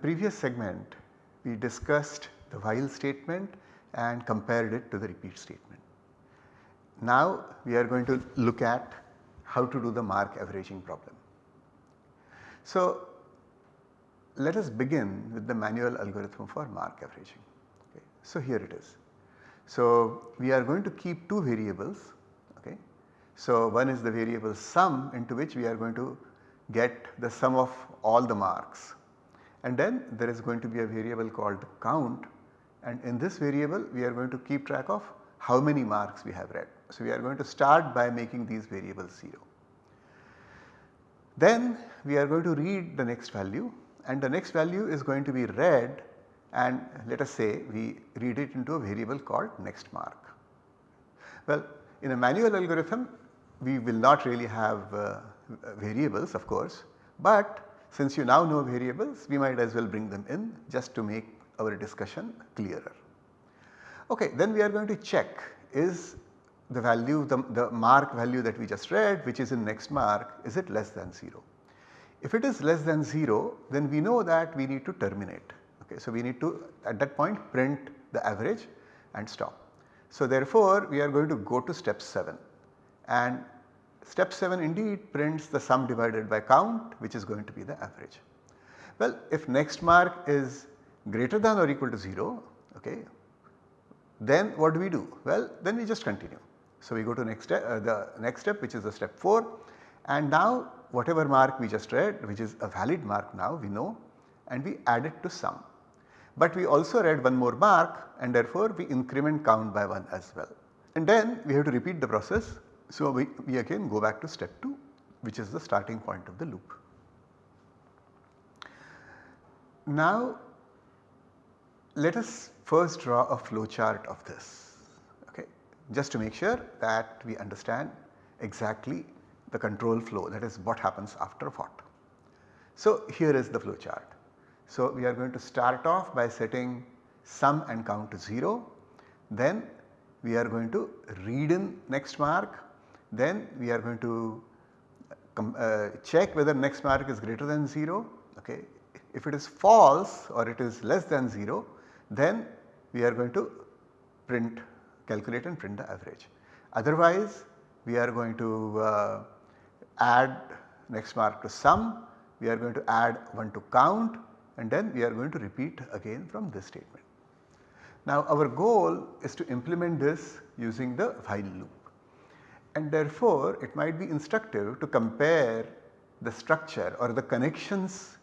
Previous segment we discussed the while statement and compared it to the repeat statement. Now we are going to look at how to do the mark averaging problem. So let us begin with the manual algorithm for mark averaging. Okay. So here it is. So we are going to keep two variables. Okay. So one is the variable sum into which we are going to get the sum of all the marks and then there is going to be a variable called count and in this variable we are going to keep track of how many marks we have read. So we are going to start by making these variables 0. Then we are going to read the next value and the next value is going to be read and let us say we read it into a variable called next mark. Well in a manual algorithm we will not really have uh, variables of course, but since you now know variables we might as well bring them in just to make our discussion clearer. Okay, then we are going to check is the value the, the mark value that we just read which is in next mark is it less than 0. If it is less than 0 then we know that we need to terminate. Okay, so we need to at that point print the average and stop. So therefore we are going to go to step 7 and step 7 indeed prints the sum divided by count which is going to be the average. Well if next mark is greater than or equal to 0 okay then what do we do? Well then we just continue. So we go to next step, uh, the next step which is the step 4 and now whatever mark we just read which is a valid mark now we know and we add it to sum. But we also read one more mark and therefore we increment count by 1 as well. And then we have to repeat the process. So we, we again go back to step 2 which is the starting point of the loop. Now let us first draw a flow chart of this okay, just to make sure that we understand exactly the control flow that is what happens after what. So here is the flow chart. So we are going to start off by setting sum and count to 0, then we are going to read in next mark, then we are going to uh, check whether next mark is greater than 0. Okay. If it is false or it is less than 0 then we are going to print calculate and print the average. Otherwise we are going to uh, add next mark to sum, we are going to add 1 to count and then we are going to repeat again from this statement. Now our goal is to implement this using the while loop and therefore it might be instructive to compare the structure or the connections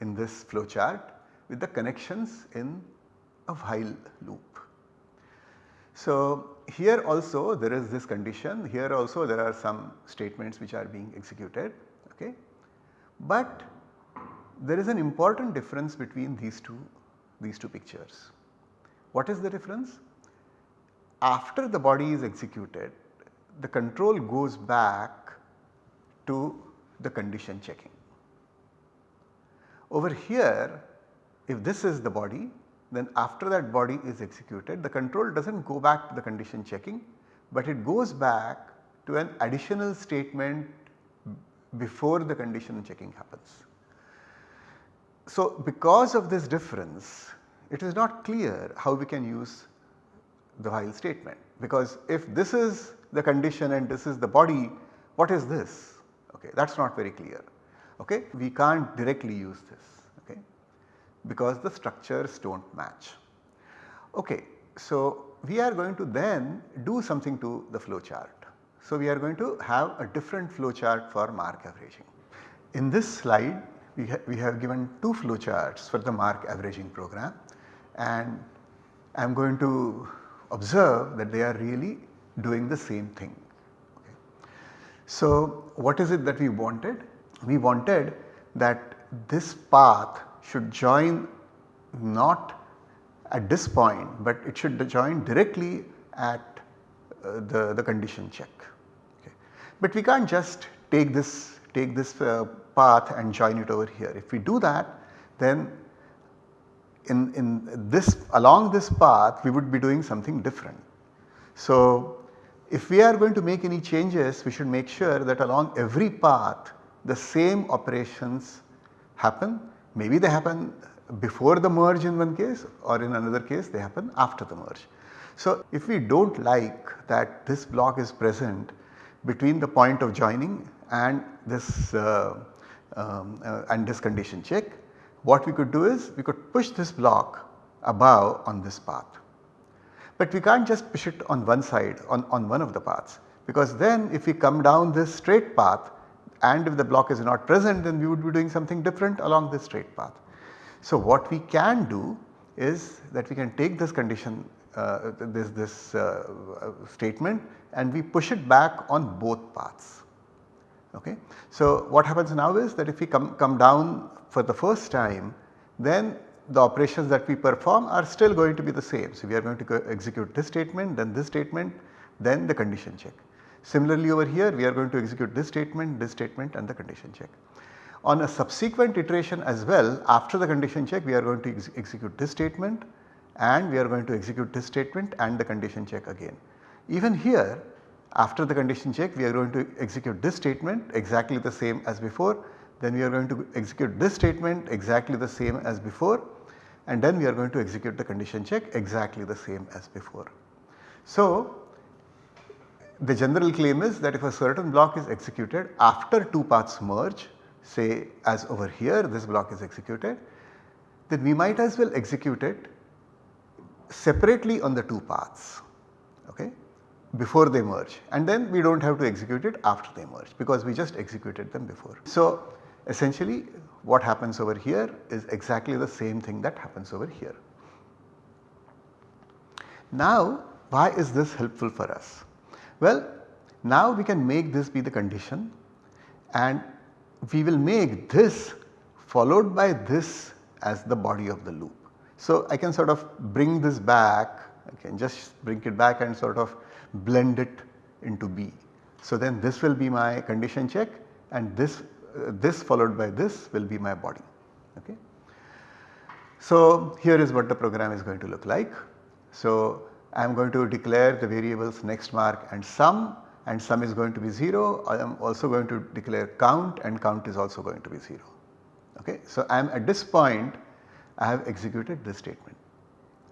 in this flowchart with the connections in a while loop. So here also there is this condition, here also there are some statements which are being executed okay. But there is an important difference between these two, these two pictures. What is the difference? After the body is executed, the control goes back to the condition checking. Over here, if this is the body, then after that body is executed the control does not go back to the condition checking but it goes back to an additional statement before the condition checking happens. So because of this difference it is not clear how we can use the while statement because if this is the condition and this is the body what is this okay that is not very clear okay we can't directly use this okay because the structures do not match. Okay, so we are going to then do something to the flow chart. So we are going to have a different flow chart for mark averaging. In this slide we, ha we have given two flow charts for the mark averaging program and I am going to observe that they are really doing the same thing. Okay. So what is it that we wanted? We wanted that this path should join not at this point, but it should join directly at uh, the, the condition check. Okay. But we can't just take this take this uh, path and join it over here. If we do that then in, in this along this path we would be doing something different. So if we are going to make any changes we should make sure that along every path the same operations happen. Maybe they happen before the merge in one case or in another case they happen after the merge. So, if we do not like that this block is present between the point of joining and this uh, um, uh, and this condition check, what we could do is we could push this block above on this path. But we can't just push it on one side on, on one of the paths because then if we come down this straight path and if the block is not present then we would be doing something different along this straight path. So what we can do is that we can take this condition uh, this, this uh, statement and we push it back on both paths. Okay. So what happens now is that if we come, come down for the first time then the operations that we perform are still going to be the same. So we are going to execute this statement then this statement then the condition check. Similarly over here we are going to execute this statement, this statement and the condition check. On a subsequent iteration as well after the condition check we are going to ex execute this statement and we are going to execute this statement and the condition check again. Even here after the condition check we are going to execute this statement exactly the same as before. Then we are going to execute this statement exactly the same as before. And then we are going to execute the condition check exactly the same as before. So the general claim is that if a certain block is executed after two paths merge say as over here this block is executed then we might as well execute it separately on the two paths. Okay, before they merge and then we do not have to execute it after they merge because we just executed them before. So essentially what happens over here is exactly the same thing that happens over here. Now why is this helpful for us? Well, now we can make this be the condition and we will make this followed by this as the body of the loop. So, I can sort of bring this back, I can just bring it back and sort of blend it into B. So, then this will be my condition check and this, uh, this followed by this will be my body. Okay. So, here is what the program is going to look like. So, I am going to declare the variables next mark and sum and sum is going to be 0. I am also going to declare count and count is also going to be 0. Okay. So, I am at this point I have executed this statement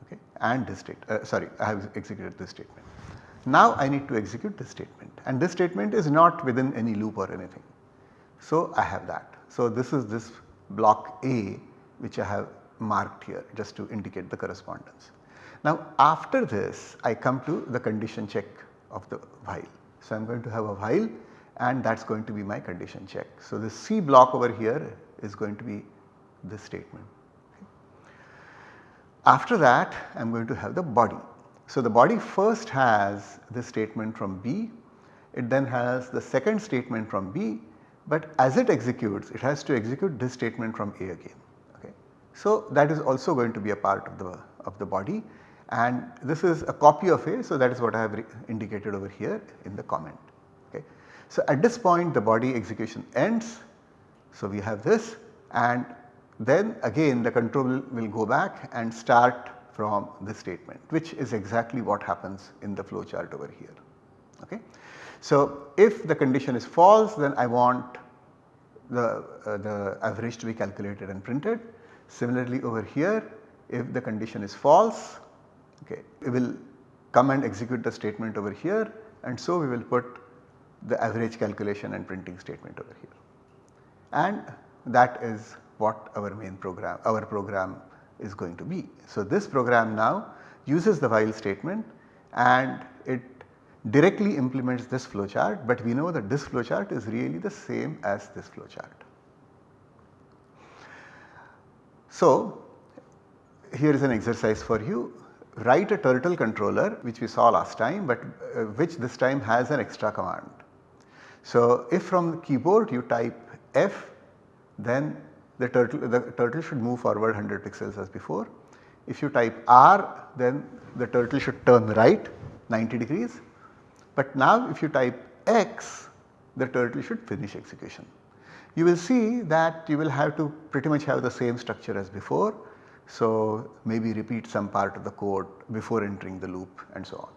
okay, and this state uh, sorry I have executed this statement. Now I need to execute this statement and this statement is not within any loop or anything. So I have that. So this is this block A which I have marked here just to indicate the correspondence. Now after this I come to the condition check of the while. So I am going to have a while and that is going to be my condition check. So the C block over here is going to be this statement. After that I am going to have the body. So the body first has this statement from B, it then has the second statement from B but as it executes it has to execute this statement from A again. Okay. So that is also going to be a part of the, of the body and this is a copy of A so that is what I have indicated over here in the comment. Okay. So at this point the body execution ends. So we have this and then again the control will go back and start from this statement which is exactly what happens in the flow chart over here. Okay. So if the condition is false then I want the, uh, the average to be calculated and printed. Similarly over here if the condition is false okay, we will come and execute the statement over here and so we will put the average calculation and printing statement over here. And that is what our main program, our program is going to be. So this program now uses the while statement and it directly implements this flowchart but we know that this flowchart is really the same as this flowchart. So here is an exercise for you write a turtle controller which we saw last time but uh, which this time has an extra command. So if from the keyboard you type F then the turtle, the turtle should move forward 100 pixels as before. If you type R then the turtle should turn right 90 degrees but now if you type X the turtle should finish execution. You will see that you will have to pretty much have the same structure as before so, maybe repeat some part of the code before entering the loop and so on.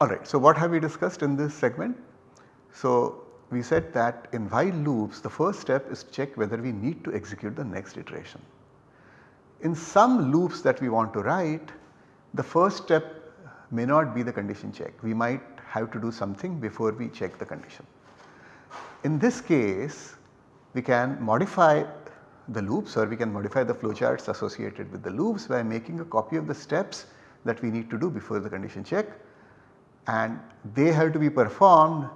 Alright, so what have we discussed in this segment? So, we said that in while loops the first step is to check whether we need to execute the next iteration. In some loops that we want to write the first step may not be the condition check. We might have to do something before we check the condition. In this case we can modify the loops or we can modify the flowcharts associated with the loops by making a copy of the steps that we need to do before the condition check and they have to be performed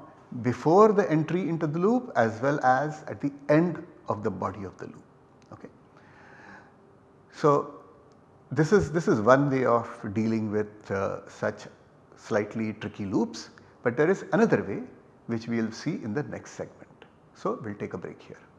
before the entry into the loop as well as at the end of the body of the loop. Okay. So, this is this is one way of dealing with uh, such slightly tricky loops, but there is another way which we will see in the next segment. So, we will take a break here.